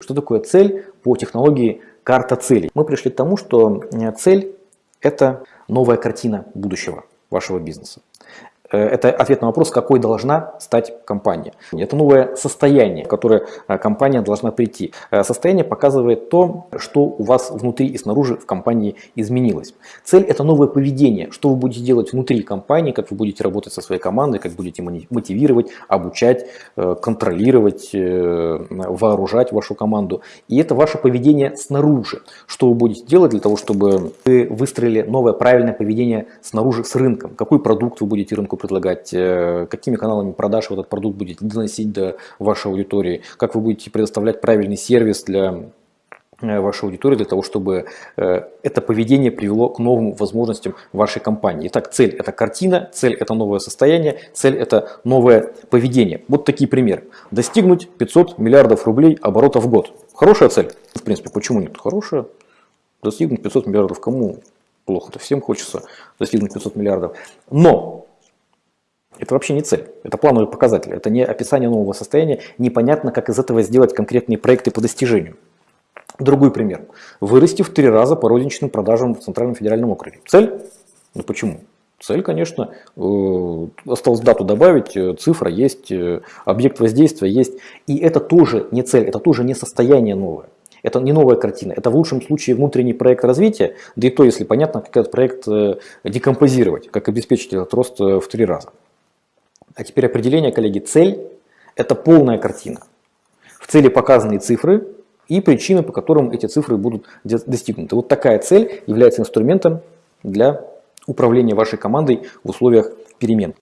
Что такое цель по технологии карта целей? Мы пришли к тому, что э, цель – это новая картина будущего вашего бизнеса. Э, это ответ на вопрос, какой должна стать компания. Это новое состояние, в которое э, компания должна прийти. Э, состояние показывает то, что у вас внутри и снаружи в компании изменилось. Цель – это новое поведение, что вы будете делать внутри компании, как вы будете работать со своей командой, как будете мотивировать, обучать, контролировать, вооружать вашу команду. И это ваше поведение снаружи. Что вы будете делать для того, чтобы вы выстроили новое правильное поведение снаружи с рынком. Какой продукт вы будете рынку предлагать, э, какими каналами продаж вы этот продукт будете доносить до вашей аудитории, как вы будете предоставлять правильный сервис для э, вашей аудитории для того, чтобы э, это поведение привело к новым возможностям вашей компании. Итак, цель – это картина, цель – это новое состояние, цель – это новое поведение. Вот такие примеры. Достигнуть 500 миллиардов рублей оборота в год. Хорошая цель? В принципе, почему нет? Хорошая. Достигнуть 500 миллиардов кому плохо-то? Всем хочется достигнуть 500 миллиардов. Но это вообще не цель, это плановый показатель, это не описание нового состояния, непонятно, как из этого сделать конкретные проекты по достижению. Другой пример. Вырасти в три раза по розничным продажам в Центральном федеральном округе. Цель? Ну почему? Цель, конечно, э, осталось дату добавить, э, цифра есть, э, объект воздействия есть. И это тоже не цель, это тоже не состояние новое. Это не новая картина, это в лучшем случае внутренний проект развития, да и то, если понятно, как этот проект декомпозировать, как обеспечить этот рост в три раза. А теперь определение, коллеги. Цель – это полная картина. В цели показаны цифры и причины, по которым эти цифры будут достигнуты. Вот такая цель является инструментом для управления вашей командой в условиях перемен.